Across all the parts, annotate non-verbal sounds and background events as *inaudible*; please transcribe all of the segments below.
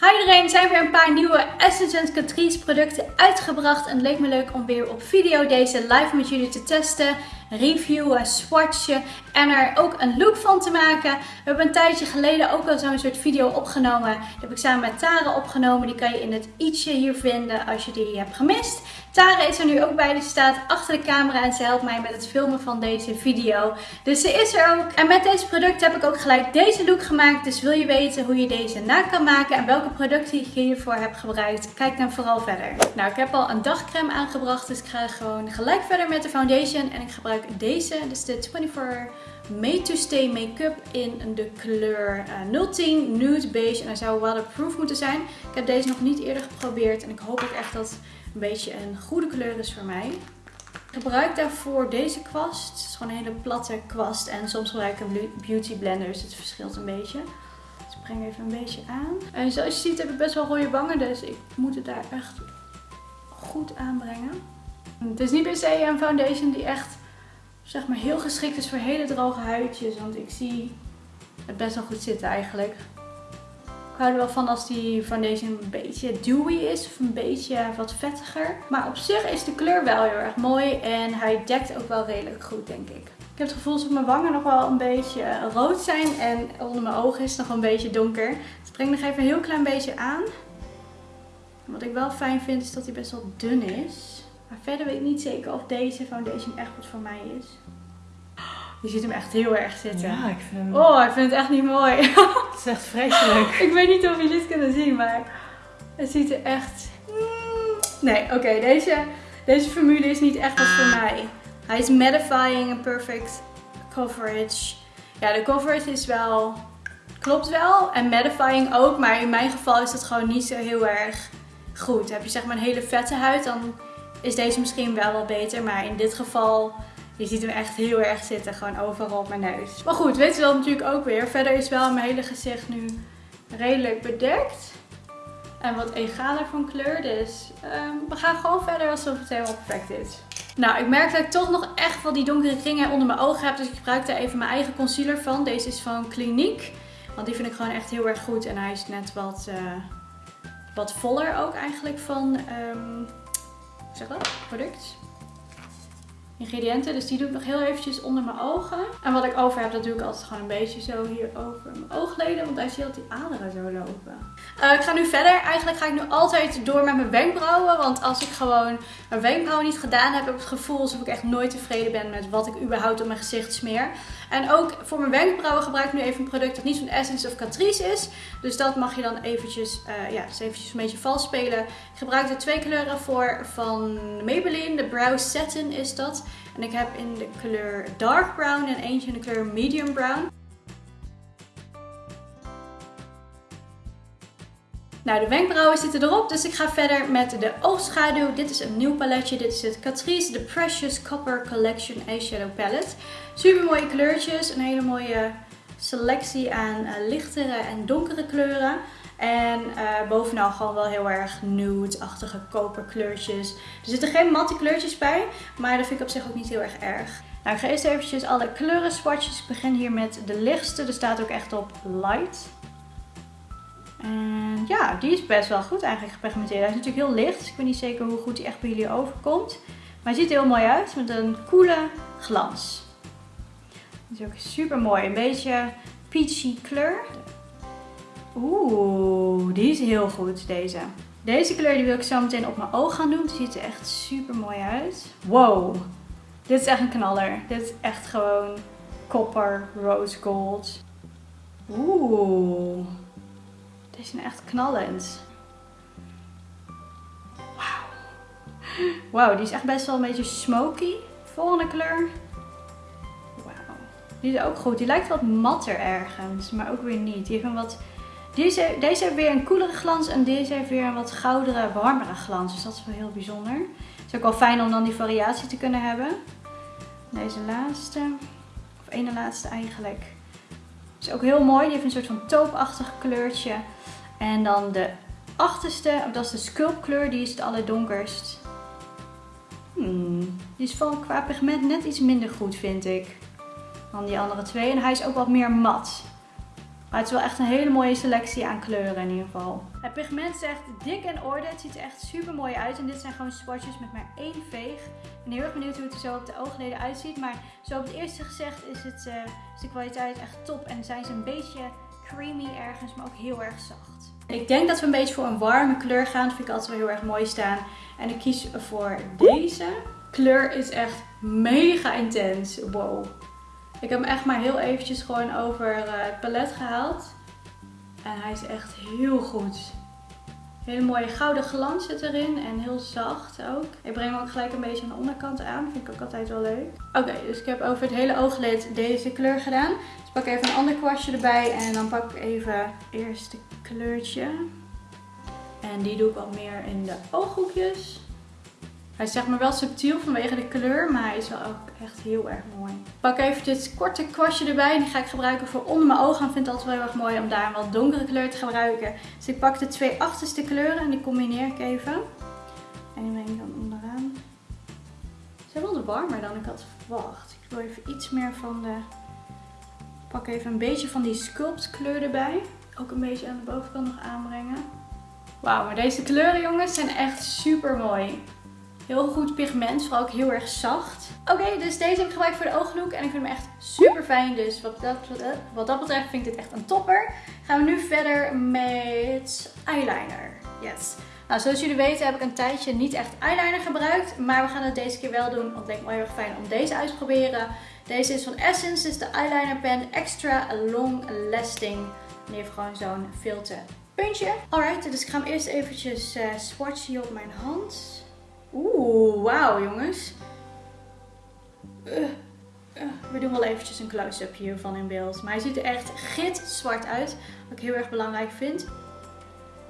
Hi iedereen, er zijn weer een paar nieuwe Essence Catrice producten uitgebracht. En het leek me leuk om weer op video deze live met jullie te testen, reviewen, swatchen en er ook een look van te maken. We hebben een tijdje geleden ook al zo'n soort video opgenomen. Die heb ik samen met Tara opgenomen. Die kan je in het i'tje hier vinden als je die hebt gemist. Tara is er nu ook bij. Die staat achter de camera en ze helpt mij met het filmen van deze video. Dus ze is er ook. En met deze producten heb ik ook gelijk deze look gemaakt. Dus wil je weten hoe je deze na kan maken en welke producten ik hiervoor heb gebruikt, kijk dan vooral verder. Nou, ik heb al een dagcreme aangebracht. Dus ik ga gewoon gelijk verder met de foundation. En ik gebruik deze. Dus de 24 Made to Stay Make-up in de kleur 010 Nude Beige. En hij zou waterproof moeten zijn. Ik heb deze nog niet eerder geprobeerd. En ik hoop ook echt dat een beetje een goede kleur is voor mij. Ik gebruik daarvoor deze kwast. Het is gewoon een hele platte kwast. En soms gebruik ik beauty blender, dus het verschilt een beetje. Dus ik breng even een beetje aan. En zoals je ziet heb ik best wel rode wangen, dus ik moet het daar echt goed aanbrengen. Het is niet per se een foundation die echt zeg maar heel geschikt is voor hele droge huidjes. Want ik zie het best wel goed zitten eigenlijk. Ik hou er wel van als die foundation een beetje dewy is of een beetje wat vettiger. Maar op zich is de kleur wel heel erg mooi en hij dekt ook wel redelijk goed denk ik. Ik heb het gevoel dat mijn wangen nog wel een beetje rood zijn en onder mijn ogen is het nog een beetje donker. Dus ik breng nog even een heel klein beetje aan. wat ik wel fijn vind is dat hij best wel dun is. Maar verder weet ik niet zeker of deze foundation echt wat voor mij is. Je ziet hem echt heel erg zitten. Ja, ik vind hem... Oh, ik vind het echt niet mooi. *laughs* Het is echt vreselijk. ik weet niet of jullie het kunnen zien, maar het ziet er echt... Nee, oké, deze, deze formule is niet echt wat voor mij. Hij is mattifying en perfect coverage. Ja, de coverage is wel... Klopt wel. En mattifying ook, maar in mijn geval is dat gewoon niet zo heel erg goed. Heb je zeg maar een hele vette huid, dan is deze misschien wel wat beter. Maar in dit geval je ziet hem echt heel erg zitten, gewoon overal op mijn neus. Maar goed, weet je dat natuurlijk ook weer. Verder is wel mijn hele gezicht nu redelijk bedekt. En wat egaler van kleur, dus ehm, we gaan gewoon verder alsof het helemaal perfect is. Nou, ik merk dat ik toch nog echt wel die donkere kringen onder mijn ogen heb. Dus ik gebruik daar even mijn eigen concealer van. Deze is van Clinique. Want die vind ik gewoon echt heel erg goed. En hij is net wat, uh, wat voller ook eigenlijk van, hoe zeg dat, product ingrediënten. Dus die doe ik nog heel eventjes onder mijn ogen. En wat ik over heb, dat doe ik altijd gewoon een beetje zo hier over mijn oogleden. Want daar zie je altijd die aderen zo lopen. Uh, ik ga nu verder. Eigenlijk ga ik nu altijd door met mijn wenkbrauwen. Want als ik gewoon mijn wenkbrauwen niet gedaan heb, heb ik het gevoel alsof ik echt nooit tevreden ben met wat ik überhaupt op mijn gezicht smeer. En ook voor mijn wenkbrauwen gebruik ik nu even een product dat niet van Essence of Catrice is. Dus dat mag je dan eventjes, uh, ja, dus eventjes een beetje vals spelen. Ik gebruik er twee kleuren voor van Maybelline. De Brow Satin is dat. En ik heb in de kleur Dark Brown en eentje in de kleur Medium Brown. Nou, de wenkbrauwen zitten erop, dus ik ga verder met de oogschaduw. Dit is een nieuw paletje. Dit is het Catrice The Precious Copper Collection Eyeshadow Palette. Super mooie kleurtjes, een hele mooie selectie aan uh, lichtere en donkere kleuren. En uh, bovenal gewoon wel heel erg nude-achtige koperkleurtjes. Er zitten geen matte kleurtjes bij, maar dat vind ik op zich ook niet heel erg erg. Nou, ik ga eerst eventjes alle kleuren swatches. Ik begin hier met de lichtste. Er staat ook echt op light. En ja, die is best wel goed eigenlijk gepigmenteerd. Hij is natuurlijk heel licht, dus ik weet niet zeker hoe goed die echt bij jullie overkomt. Maar hij ziet er heel mooi uit met een coole glans. Die is ook super mooi. Een beetje peachy kleur. Oeh, die is heel goed deze. Deze kleur die wil ik zo meteen op mijn oog gaan doen. Die ziet er echt super mooi uit. Wow, dit is echt een knaller. Dit is echt gewoon copper rose gold. Oeh. Deze zijn echt knallend. Wauw. Wauw, die is echt best wel een beetje smoky. Volgende kleur. Wauw. Die is ook goed. Die lijkt wat matter ergens, maar ook weer niet. Die heeft een wat... Deze, deze heeft weer een koelere glans en deze heeft weer een wat goudere, warmere glans. Dus dat is wel heel bijzonder. Het is ook wel fijn om dan die variatie te kunnen hebben. Deze laatste, of ene laatste eigenlijk. Is ook heel mooi. Die heeft een soort van toopachtig kleurtje. En dan de achterste, dat is de sculptkleur, die is het allerdonkerst. Hmm, die is van qua pigment net iets minder goed vind ik dan die andere twee. En hij is ook wat meer mat. Maar het is wel echt een hele mooie selectie aan kleuren in ieder geval. Het pigment is echt dik in orde. Het ziet er echt super mooi uit. En dit zijn gewoon swatches met maar één veeg. Ik ben heel erg benieuwd hoe het er zo op de oogleden uitziet. Maar zo op het eerste gezicht is, het, is de kwaliteit echt top. En zijn ze een beetje creamy ergens, maar ook heel erg zacht. Ik denk dat we een beetje voor een warme kleur gaan. Dat vind ik altijd wel heel erg mooi staan. En ik kies voor deze. Kleur is echt mega intens. Wow. Ik heb hem echt maar heel eventjes gewoon over eh, het palet gehaald. En hij is echt heel goed. Hele mooie gouden glans zit erin en heel zacht ook. Ik breng hem ook gelijk een beetje aan de onderkant aan. Vind ik ook altijd wel leuk. Oké, dus ik heb over het hele ooglid deze kleur gedaan. Dus pak even een ander kwastje erbij en dan pak ik even eerst het kleurtje. En die doe ik wat meer in de ooghoekjes. Hij is zeg maar wel subtiel vanwege de kleur, maar hij is wel ook echt heel erg mooi. Ik pak even dit korte kwastje erbij en die ga ik gebruiken voor onder mijn ogen. Ik vind het altijd wel heel erg mooi om daar een wat donkere kleur te gebruiken. Dus ik pak de twee achterste kleuren en die combineer ik even. En die breng ik dan onderaan. Ze zijn wel wat warmer dan ik had verwacht. Ik wil even iets meer van de... Ik pak even een beetje van die sculpt kleur erbij. Ook een beetje aan de bovenkant nog aanbrengen. Wauw, maar deze kleuren jongens zijn echt super mooi. Heel goed pigment, vooral ook heel erg zacht. Oké, dus deze heb ik gebruikt voor de ooglook en ik vind hem echt super fijn. Dus wat dat, wat dat betreft vind ik dit echt een topper. Gaan we nu verder met eyeliner. Yes. Nou, zoals jullie weten heb ik een tijdje niet echt eyeliner gebruikt. Maar we gaan het deze keer wel doen, want het leek me heel erg fijn om deze uit te proberen. Deze is van Essence, dit is de eyeliner pen Extra Long Lasting. En die heeft gewoon zo'n filter puntje. Alright, dus ik ga hem eerst eventjes uh, swatchen op mijn hand. Oeh, wauw jongens. Uh, uh, we doen wel eventjes een close-up hiervan in beeld. Maar hij ziet er echt gitzwart uit. Wat ik heel erg belangrijk vind.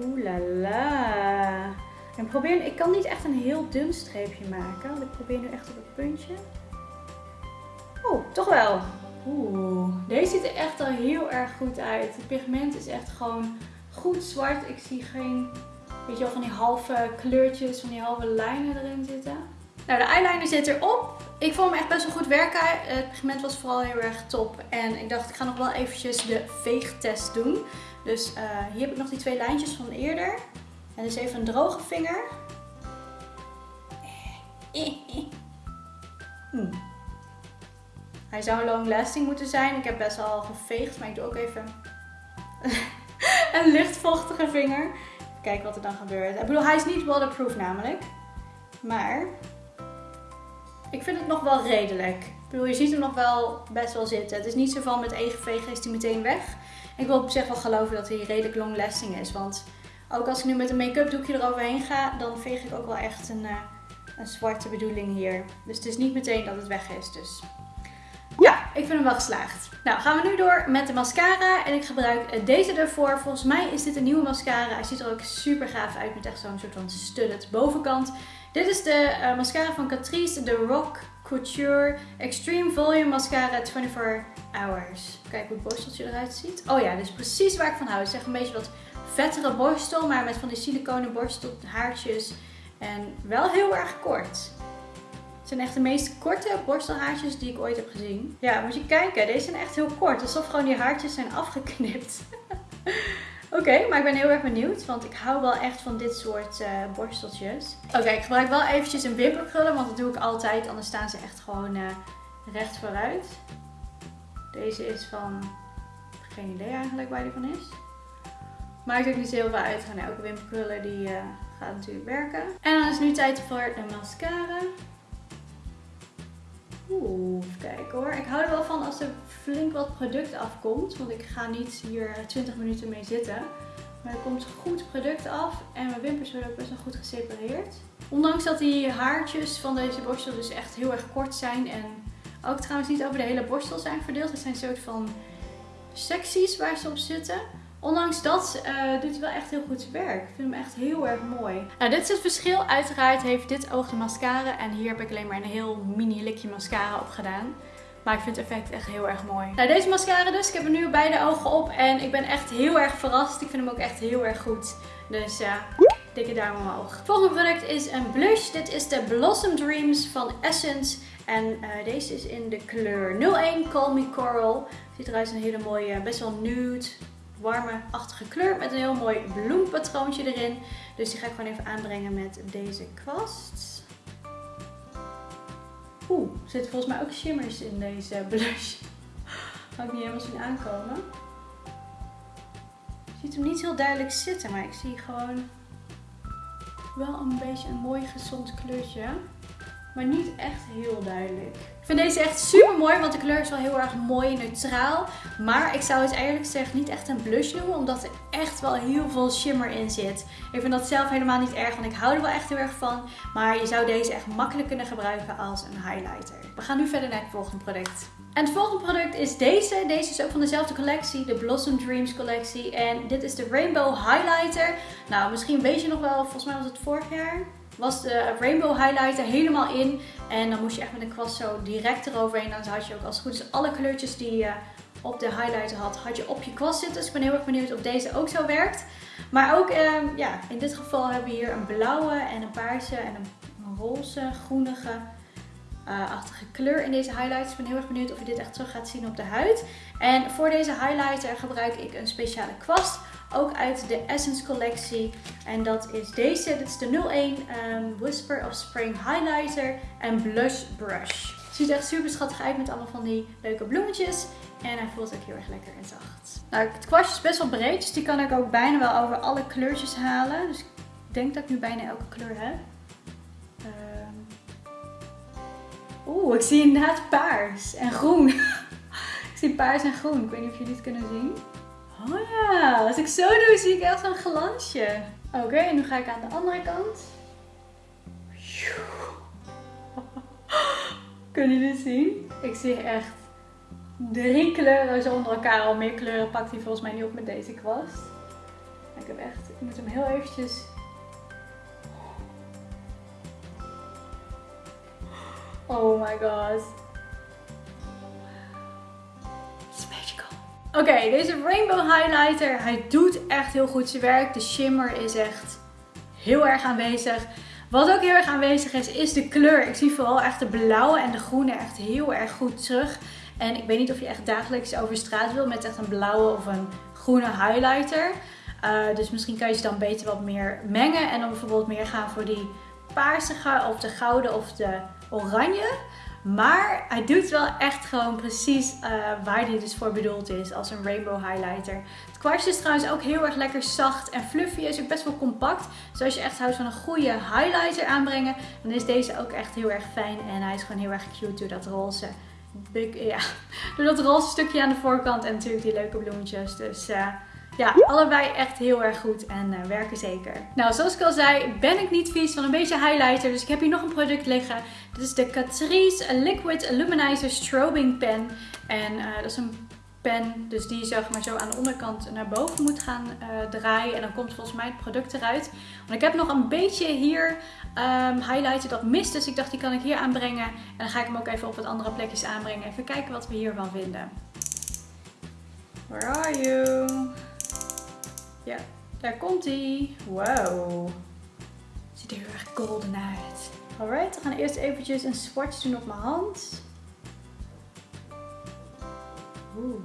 Oeh la la. En probeer, ik kan niet echt een heel dun streepje maken. Want ik probeer nu echt op het puntje. Oh, toch wel. Oeh, deze ziet er echt al heel erg goed uit. Het pigment is echt gewoon goed zwart. Ik zie geen Weet je wel, van die halve kleurtjes, van die halve lijnen erin zitten. Nou, de eyeliner zit erop. Ik vond hem echt best wel goed werken. Het pigment was vooral heel erg top. En ik dacht, ik ga nog wel eventjes de veegtest doen. Dus uh, hier heb ik nog die twee lijntjes van eerder. En dus even een droge vinger. *laughs* Hmm. Hij zou long lasting moeten zijn. Ik heb best wel geveegd, maar ik doe ook even *laughs* een lichtvochtige vinger kijken wat er dan gebeurt. Ik bedoel, hij is niet waterproof namelijk. Maar ik vind het nog wel redelijk. Ik bedoel, je ziet hem nog wel best wel zitten. Het is niet zo van met één is hij meteen weg. Ik wil op zich wel geloven dat hij redelijk long lasting is. Want ook als ik nu met een make-up doekje eroverheen ga, dan veeg ik ook wel echt een, uh, een zwarte bedoeling hier. Dus het is niet meteen dat het weg is. Dus ik vind hem wel geslaagd. Nou, gaan we nu door met de mascara. En ik gebruik deze ervoor. Volgens mij is dit een nieuwe mascara. Hij ziet er ook super gaaf uit met echt zo'n soort van studded bovenkant. Dit is de uh, mascara van Catrice, de Rock Couture Extreme Volume Mascara 24 Hours. Kijk hoe het borsteltje eruit ziet. Oh ja, dit is precies waar ik van hou. Het is echt een beetje wat vettere borstel, maar met van die siliconen borstelhaartjes. En wel heel erg kort. Het zijn echt de meest korte borstelhaartjes die ik ooit heb gezien. Ja, moet je kijken. Deze zijn echt heel kort. Alsof gewoon die haartjes zijn afgeknipt. *laughs* Oké, maar ik ben heel erg benieuwd, want ik hou wel echt van dit soort uh, borsteltjes. Oké, ik gebruik wel eventjes een wimperkrullen, want dat doe ik altijd, anders staan ze echt gewoon uh, recht vooruit. Deze is van, geen idee eigenlijk waar die van is. Maakt ook niet heel veel uit, gaan elke wimperkrullen die uh, gaat natuurlijk werken. En dan is nu tijd voor de mascara. Oeh, even kijken hoor. Ik hou er wel van als er flink wat product afkomt. Want ik ga niet hier 20 minuten mee zitten. Maar er komt goed product af. En mijn wimpers worden ook best wel goed gesepareerd. Ondanks dat die haartjes van deze borstel dus echt heel erg kort zijn. En ook trouwens niet over de hele borstel zijn verdeeld. Het zijn een soort van secties waar ze op zitten. Ondanks dat uh, doet het wel echt heel goed zijn werk. Ik vind hem echt heel erg mooi. Nou, dit is het verschil. Uiteraard heeft dit oog de mascara. En hier heb ik alleen maar een heel mini likje mascara op gedaan. Maar ik vind het effect echt heel erg mooi. Nou, deze mascara dus. Ik heb er nu beide ogen op. En ik ben echt heel erg verrast. Ik vind hem ook echt heel erg goed. Dus ja, dikke duim omhoog. Volgende product is een blush. Dit is de Blossom Dreams van Essence. En uh, deze is in de kleur 01 Call Me Coral. Ziet eruit als een hele mooie, best wel nude warme-achtige kleur met een heel mooi bloempatroontje erin. Dus die ga ik gewoon even aanbrengen met deze kwast. Oeh, er zitten volgens mij ook shimmers in deze blush. Ga ik niet helemaal zien aankomen. Je ziet hem niet heel duidelijk zitten, maar ik zie gewoon wel een beetje een mooi gezond kleurtje. Maar niet echt heel duidelijk. Ik vind deze echt super mooi, want de kleur is wel heel erg mooi neutraal. Maar ik zou het eigenlijk zeggen niet echt een blush noemen, omdat er echt wel heel veel shimmer in zit. Ik vind dat zelf helemaal niet erg, want ik hou er wel echt heel erg van. Maar je zou deze echt makkelijk kunnen gebruiken als een highlighter. We gaan nu verder naar het volgende product. En het volgende product is deze. Deze is ook van dezelfde collectie, de Blossom Dreams collectie. En dit is de Rainbow Highlighter. Nou, misschien weet je nog wel, volgens mij was het vorig jaar was de Rainbow Highlighter helemaal in. En dan moest je echt met een kwast zo direct eroverheen. Dan had je ook als het goed is alle kleurtjes die je op de highlighter had, had je op je kwast zitten. Dus ik ben heel erg benieuwd of deze ook zo werkt. Maar ook, ehm, ja, in dit geval hebben we hier een blauwe en een paarse en een, roze, groenige uh, achtige kleur in deze highlighter. Ik ben heel erg benieuwd of je dit echt terug gaat zien op de huid. En voor deze highlighter gebruik ik een speciale kwast ook uit de Essence collectie. En dat is deze. Dit is de 01 um, Whisper of Spring Highlighter en Blush Brush. Ziet echt super schattig uit met allemaal van die leuke bloemetjes. En hij voelt ook heel erg lekker en zacht. Nou, het kwastje is best wel breed, dus die kan ik ook bijna wel over alle kleurtjes halen. Dus ik denk dat ik nu bijna elke kleur heb. Um... Oeh, ik zie inderdaad paars en groen. *laughs* ik zie paars en groen. Ik weet niet of jullie het kunnen zien. Oh ja, als ik zo doe zie ik echt zo'n glansje. Oké, en nu ga ik aan de andere kant. *laughs* Kunnen jullie het zien? Ik zie echt drie kleuren zo onder elkaar. Al meer kleuren pakt hij volgens mij niet op met deze kwast. Ik heb echt, ik moet hem heel eventjes... Oh my god. Oké, deze Rainbow Highlighter, hij doet echt heel goed zijn werk. De shimmer is echt heel erg aanwezig. Wat ook heel erg aanwezig is, is de kleur. Ik zie vooral echt de blauwe en de groene echt heel erg goed terug. En ik weet niet of je echt dagelijks over straat wil met echt een blauwe of een groene highlighter. Uh, dus misschien kan je ze dan beter wat meer mengen. En dan bijvoorbeeld meer gaan voor die paarsige of de gouden of de oranje. Maar hij doet wel echt gewoon precies uh, waar hij dus voor bedoeld is als een rainbow highlighter. Het kwastje is trouwens ook heel erg lekker zacht en fluffy. Is ook best wel compact. Dus als je echt houdt van een goede highlighter aanbrengen, dan is deze ook echt heel erg fijn. En hij is gewoon heel erg cute door dat roze. Ja, *laughs* door dat roze stukje aan de voorkant en natuurlijk die leuke bloemetjes. Dus uh, ja, allebei echt heel erg goed en uh, werken zeker. Nou, zoals ik al zei, ben ik niet vies van een beetje highlighter. Dus ik heb hier nog een product liggen. Dit is de Catrice Liquid Illuminizer Strobing Pen. En uh, dat is een pen, dus die zeg maar zo aan de onderkant naar boven moet gaan uh, draaien. En dan komt volgens mij het product eruit. Want ik heb nog een beetje hier um, highlighter dat mist. Dus ik dacht die kan ik hier aanbrengen. En dan ga ik hem ook even op wat andere plekjes aanbrengen. Even kijken wat we hiervan vinden. Where are you? Ja, daar komt hij. Wow. Ziet er heel erg golden uit. Alright, we gaan eerst eventjes een swatch doen op mijn hand. Oeh.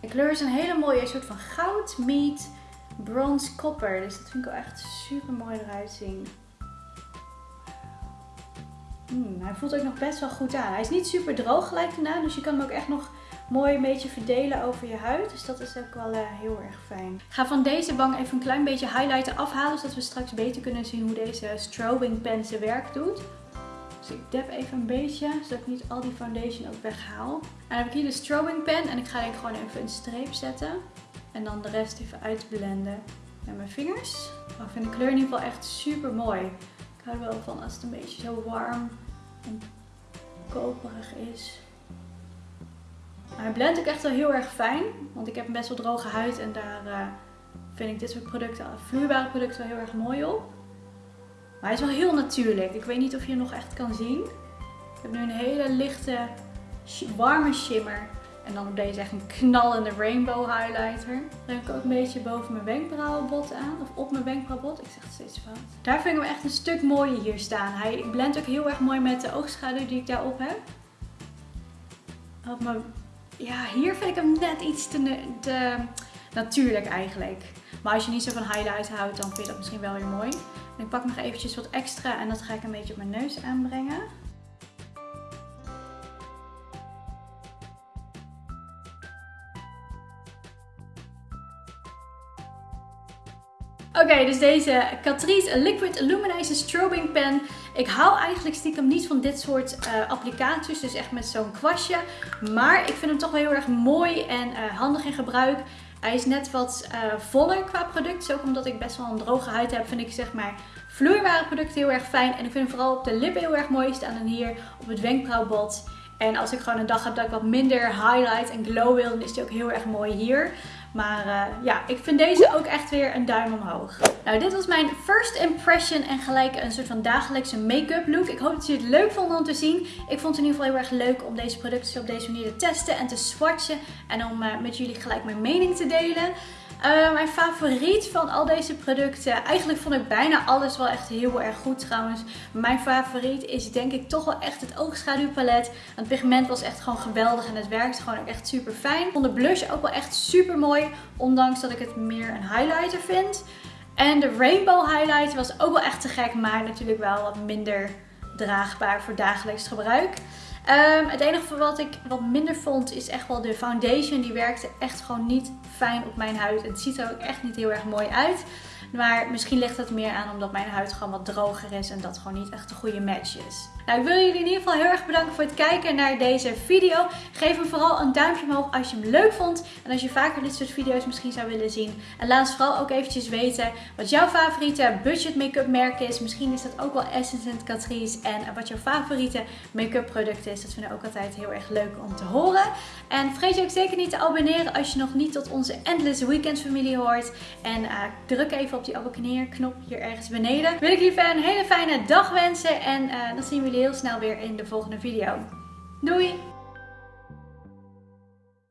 De kleur is een hele mooie soort van goud, meat, bronze, copper. Dus dat vind ik wel echt super mooi eruit zien. Hmm, hij voelt ook nog best wel goed aan. Hij is niet super droog gelijk daarna, dus je kan hem ook echt nog mooi een beetje verdelen over je huid. Dus dat is ook wel uh, heel erg fijn. Ik ga van deze wang even een klein beetje highlighter afhalen. Zodat we straks beter kunnen zien hoe deze strobing pen zijn werk doet. Dus ik dab even een beetje, zodat ik niet al die foundation ook weghaal. En dan heb ik hier de strobing pen en ik ga denk gewoon even een streep zetten. En dan de rest even uitblenden met mijn vingers. Oh, ik vind de kleur in ieder geval echt super mooi. Ik hou er wel van als het een beetje zo warm en koperig is. Hij blendt ook echt wel heel erg fijn. Want ik heb best wel droge huid en daar uh, vind ik dit soort producten, vloeibare producten wel heel erg mooi op. Maar hij is wel heel natuurlijk. Ik weet niet of je hem nog echt kan zien. Ik heb nu een hele lichte, warme shimmer. En dan op deze echt een knallende rainbow highlighter. Dan heb ik ook een beetje boven mijn wenkbrauwenbot aan. Of op mijn wenkbrauwenbot. Ik zeg het steeds fout. Daar vind ik hem echt een stuk mooier hier staan. Hij blendt ook heel erg mooi met de oogschaduw die ik daarop heb. Op mijn ja, hier vind ik hem net iets te, natuurlijk eigenlijk. Maar als je niet zo van highlight houdt, dan vind je dat misschien wel weer mooi. En ik pak nog eventjes wat extra en dat ga ik een beetje op mijn neus aanbrengen. Oké, dus deze Catrice Liquid Illuminator Strobing Pen. Ik hou eigenlijk stiekem niet van dit soort uh, applicaties, dus echt met zo'n kwastje. Maar ik vind hem toch wel heel erg mooi en uh, handig in gebruik. Hij is net wat uh, voller qua product. Dus ook omdat ik best wel een droge huid heb, vind ik zeg maar vloeibare producten heel erg fijn. En ik vind hem vooral op de lippen heel erg mooi staan en hier op het wenkbrauwbot. En als ik gewoon een dag heb dat ik wat minder highlight en glow wil, dan is die ook heel erg mooi hier. Maar uh, ja, ik vind deze ook echt weer een duim omhoog. Nou, dit was mijn first impression en gelijk een soort van dagelijkse make-up look. Ik hoop dat jullie het leuk vonden om te zien. Ik vond het in ieder geval heel erg leuk om deze producten op deze manier te testen en te swatchen. En om uh, met jullie gelijk mijn mening te delen. Uh, mijn favoriet van al deze producten, eigenlijk vond ik bijna alles wel echt heel erg goed trouwens. Mijn favoriet is denk ik toch wel echt het oogschaduwpalet. Het pigment was echt gewoon geweldig en het werkte gewoon ook echt super fijn. Ik vond de blush ook wel echt super mooi, ondanks dat ik het meer een highlighter vind. En de rainbow highlighter was ook wel echt te gek, maar natuurlijk wel wat minder draagbaar voor dagelijks gebruik. Um, het enige wat ik wat minder vond is echt wel de foundation. Die werkte echt gewoon niet fijn op mijn huid. Het ziet er ook echt niet heel erg mooi uit. Maar misschien ligt het meer aan omdat mijn huid gewoon wat droger is en dat gewoon niet echt een goede match is. Nou, ik wil jullie in ieder geval heel erg bedanken voor het kijken naar deze video. Geef hem vooral een duimpje omhoog als je hem leuk vond. En als je vaker dit soort video's misschien zou willen zien. En laat ons vooral ook eventjes weten wat jouw favoriete budget make-up merk is. Misschien is dat ook wel Essence en Catrice. En wat jouw favoriete make-up product is. Dat vinden we ook altijd heel erg leuk om te horen. En vergeet je ook zeker niet te abonneren als je nog niet tot onze Endless Weekends familie hoort. En uh, druk even op die abonneerknop hier ergens beneden. Wil ik jullie een hele fijne dag wensen. En uh, dan zien we heel snel weer in de volgende video. Doei!